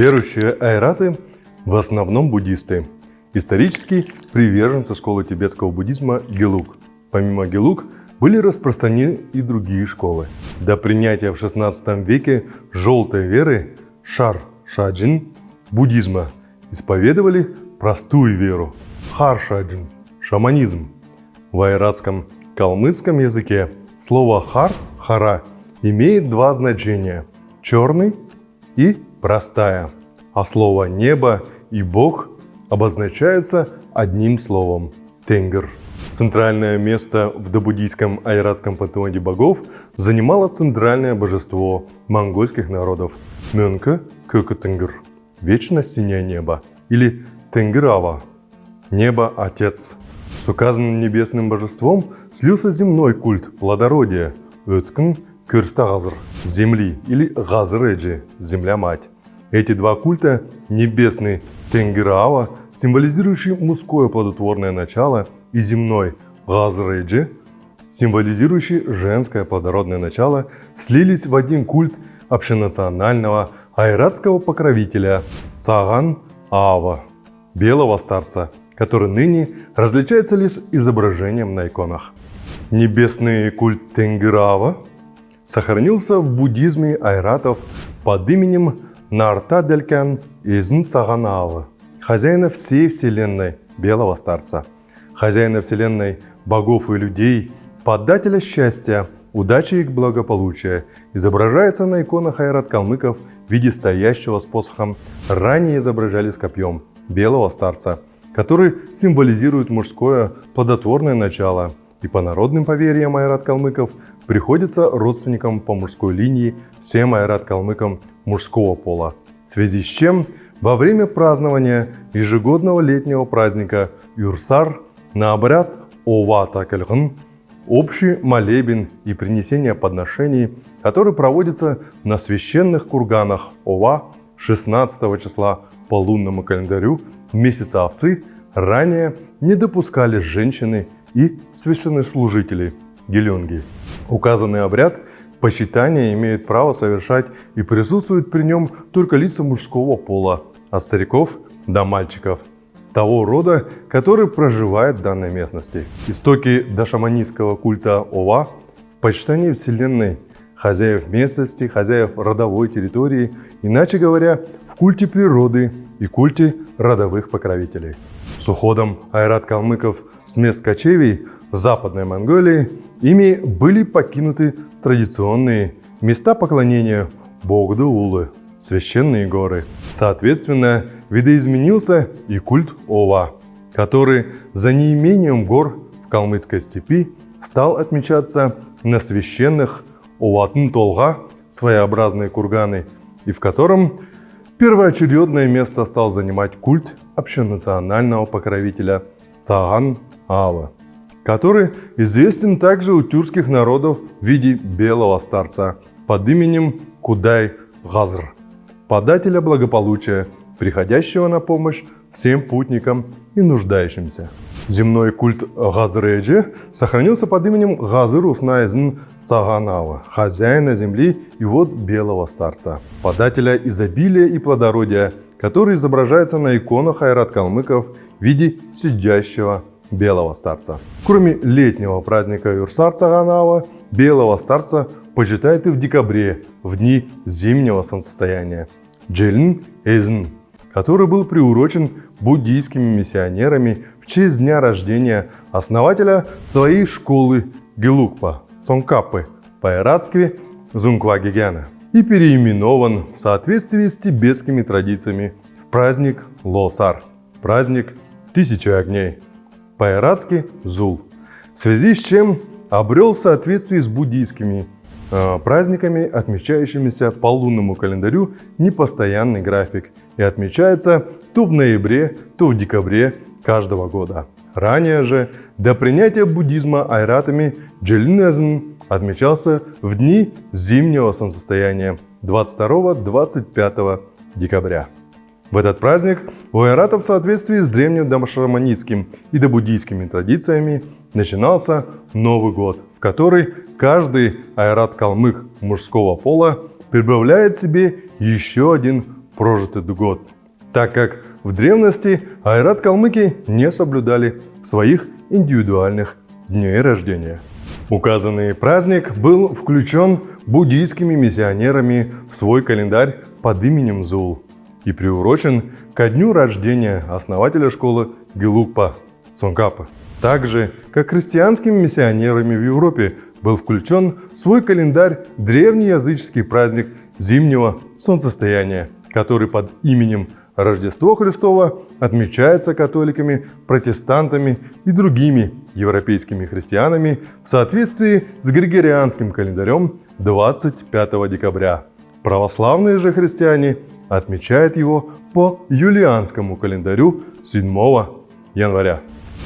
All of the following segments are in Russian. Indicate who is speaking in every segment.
Speaker 1: Верующие айраты в основном буддисты. Исторически приверженцы школы тибетского буддизма Гелук. Помимо Гелук были распространены и другие школы. До принятия в 16 веке желтой веры Шар Шаджин буддизма исповедовали простую веру Хар Шаджин – шаманизм. В айратском калмыцком языке слово хар – хара имеет два значения – черный и простая, а слово небо и бог обозначаются одним словом – тенгр. Центральное место в добуддийском айратском пантеоне богов занимало центральное божество монгольских народов – Мёнка Кёкотенгр – вечно синее небо, или Тенграва – небо-отец. С указанным небесным божеством слился земной культ плодородия – Өткн Кюрстагазр – земли, или Газреджи – земля-мать. Эти два культа – небесный Тенгираава, символизирующий мужское плодотворное начало, и земной Газреджи, символизирующий женское плодородное начало, слились в один культ общенационального айратского покровителя Цаган Аава, белого старца, который ныне различается лишь изображением на иконах. Небесный культ Тенгираава сохранился в буддизме айратов под именем Нартаделькан из Нцаганаава, хозяина всей вселенной, белого старца, хозяина вселенной богов и людей, подателя счастья, удачи и благополучия, изображается на иконах айрат-калмыков в виде стоящего с посохом, ранее изображали с копьем, белого старца, который символизирует мужское плодотворное начало – и по народным поверьям айрат-калмыков приходится родственникам по мужской линии всем айрат-калмыкам мужского пола, в связи с чем во время празднования ежегодного летнего праздника Юрсар на обряд Ова Такальгн общий молебен и принесение подношений, который проводится на священных курганах Ова 16 числа по лунному календарю месяца овцы, ранее не допускали женщины и священнослужители Гелюнги. Указанный обряд почитания имеет право совершать и присутствует при нем только лица мужского пола, от стариков до мальчиков, того рода, который проживает в данной местности. Истоки дошаманистского культа Ова в почитании Вселенной, хозяев местности, хозяев родовой территории, иначе говоря, в культе природы и культе родовых покровителей. С уходом айрат-калмыков с мест кочевий в Западной Монголии ими были покинуты традиционные места поклонения Богду-Улы, священные горы. Соответственно, видоизменился и культ Ова, который за неимением гор в калмыцкой степи стал отмечаться на священных Оватын-Толга, своеобразные курганы, и в котором Первоочередное место стал занимать культ общенационального покровителя Цаган Ава, который известен также у тюркских народов в виде белого старца под именем Кудай Газр, подателя благополучия, приходящего на помощь всем путникам и нуждающимся. Земной культ Газреджи сохранился под именем Газыр Уснайзн Цаганава, хозяина земли и вот белого старца, подателя изобилия и плодородия, который изображается на иконах айрат-калмыков в виде сидящего белого старца. Кроме летнего праздника Юрсар Цаганава, белого старца почитают и в декабре, в дни зимнего солнцестояния. Джельн Эзн, который был приурочен буддийскими миссионерами в честь дня рождения основателя своей школы Гелукпа, Цонкапы, по-иратски Зунквагигяна, и переименован в соответствии с тибетскими традициями в праздник Лосар, праздник Тысячи огней, по-иратски Зул, в связи с чем обрел в соответствии с буддийскими э, праздниками, отмечающимися по лунному календарю, непостоянный график и отмечается то в ноябре, то в декабре каждого года. Ранее же, до принятия буддизма айратами Джилинезн отмечался в дни зимнего солнцестояния 22-25 декабря. В этот праздник у айратов в соответствии с древним домашаманистским и добуддийскими традициями начинался Новый год, в который каждый айрат-калмык мужского пола прибавляет себе еще один прожитый год, так как в древности айрат-калмыки не соблюдали своих индивидуальных дней рождения. Указанный праздник был включен буддийскими миссионерами в свой календарь под именем Зул и приурочен ко дню рождения основателя школы Гелукпа Цонгкапа. Так же, как христианскими миссионерами в Европе был включен в свой календарь древний языческий праздник зимнего солнцестояния, который под именем Рождество Христово отмечается католиками, протестантами и другими европейскими христианами в соответствии с Григорианским календарем 25 декабря. Православные же христиане отмечают его по юлианскому календарю 7 января.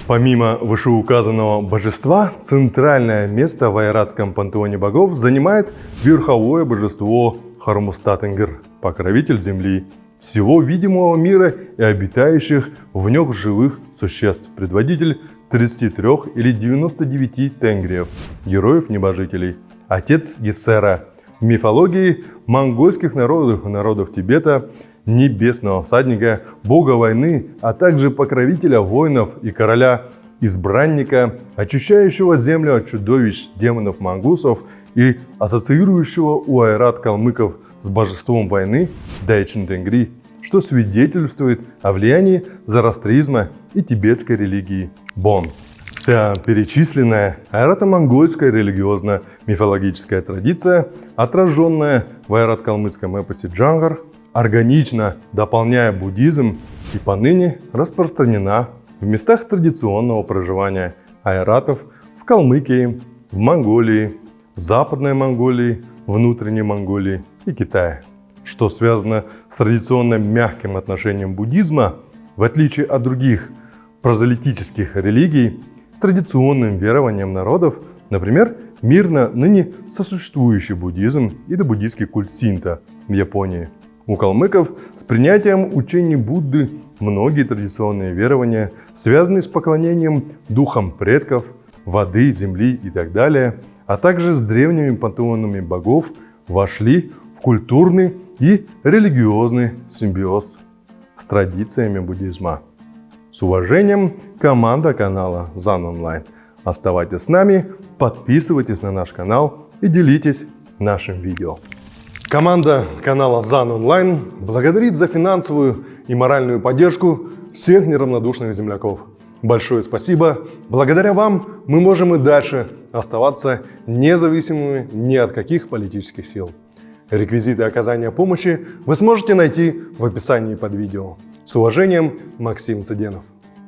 Speaker 1: Помимо вышеуказанного божества, центральное место в айратском пантеоне богов занимает верховое божество Хармустатенгер, покровитель земли, всего видимого мира и обитающих в нем живых существ, предводитель 33 или 99 тенгриев, героев-небожителей, отец Гессера, в мифологии монгольских народов и народов Тибета небесного всадника, бога войны, а также покровителя воинов и короля избранника, очищающего землю от чудовищ, демонов, мангусов и ассоциирующего у айрат калмыков с божеством войны Дайчин Тенгри, что свидетельствует о влиянии зороастризма и тибетской религии Бон. Вся перечисленная айрато-монгольская религиозно-мифологическая традиция, отраженная в айрат-калмыцком эпосе Джангар, органично дополняя буддизм и поныне распространена в местах традиционного проживания айратов в Калмыкии, в Монголии, Западной Монголии, Внутренней Монголии и Китае. Что связано с традиционным мягким отношением буддизма, в отличие от других прозелитических религий, традиционным верованием народов, например, мирно ныне сосуществующий буддизм и буддийский культ синта в Японии – у калмыков с принятием учений Будды многие традиционные верования, связанные с поклонением духам предков, воды, земли и так далее, а также с древними пантеонами богов, вошли культурный и религиозный симбиоз с традициями буддизма. С уважением, команда канала ЗАН Онлайн. Оставайтесь с нами, подписывайтесь на наш канал и делитесь нашим видео. Команда канала ЗАН Онлайн благодарит за финансовую и моральную поддержку всех неравнодушных земляков. Большое спасибо. Благодаря вам мы можем и дальше оставаться независимыми ни от каких политических сил. Реквизиты оказания помощи вы сможете найти в описании под видео. С уважением, Максим Цыденов.